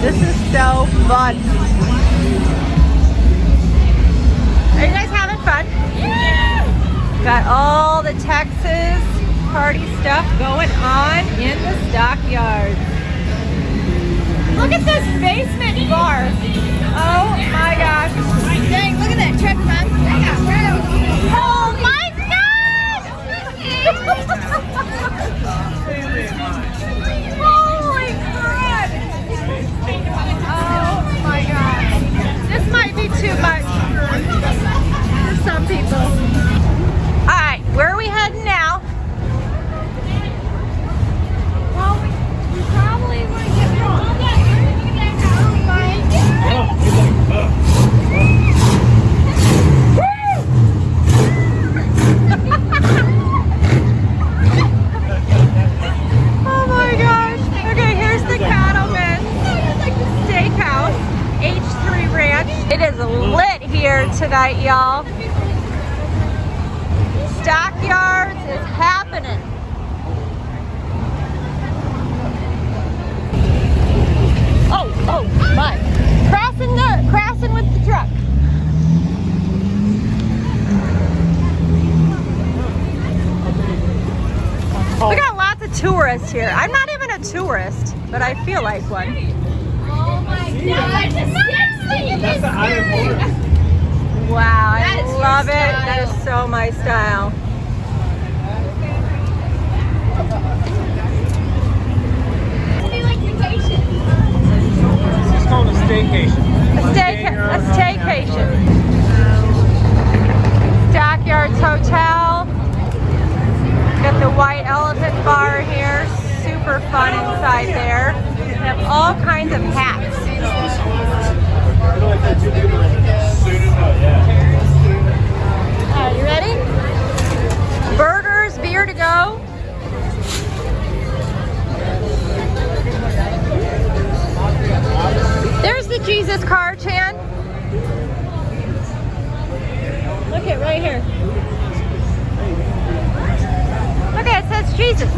this is so fun. Are you guys having fun? Yeah! Got all the Texas party stuff going on in the stockyard. Look at this basement bar. Oh my god. Tonight, y'all. Stockyards is happening. Oh, oh my. Crossing the, crossing with the truck. We got lots of tourists here. I'm not even a tourist, but I feel like one. Oh my god, That's the island border. Wow, I That is love it. That is so my style. like vacation. It's called a staycation. A, stay, a staycation. The car, Chan. Look it right here. Look, it says Jesus.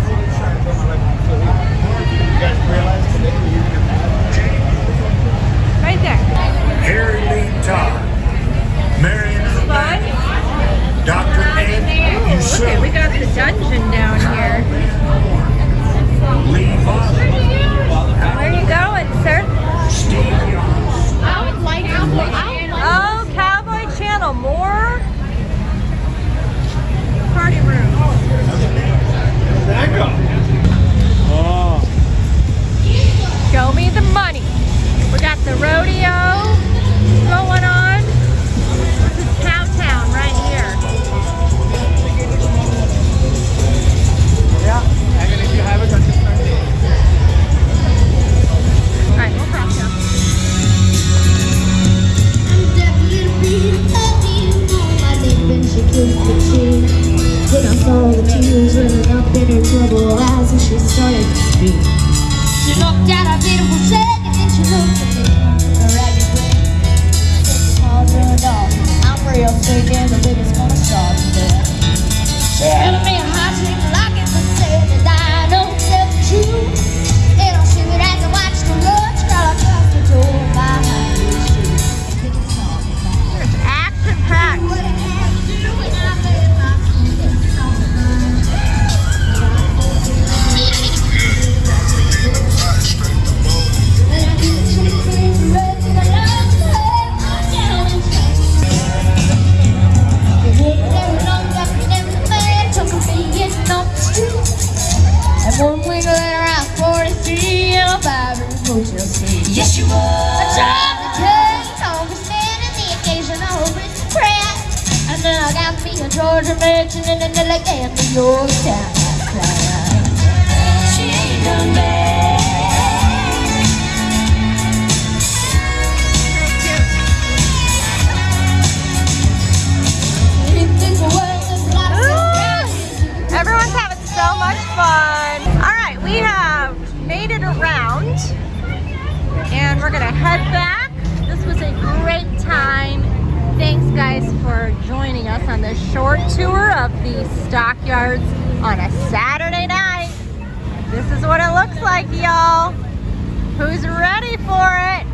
One later, I'm 43 and I'm five in Motel City. Yes, you are. I drive the congressman, and the occasional hopeless prayer. And then I got me a Georgia mansion and an elegant New York town. we're gonna head back. This was a great time. Thanks guys for joining us on this short tour of the stockyards on a Saturday night. This is what it looks like, y'all. Who's ready for it?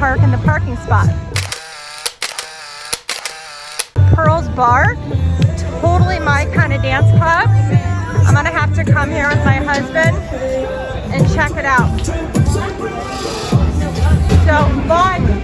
park in the parking spot. Pearl's Bar, totally my kind of dance club. I'm gonna have to come here with my husband and check it out. So, Vaughn,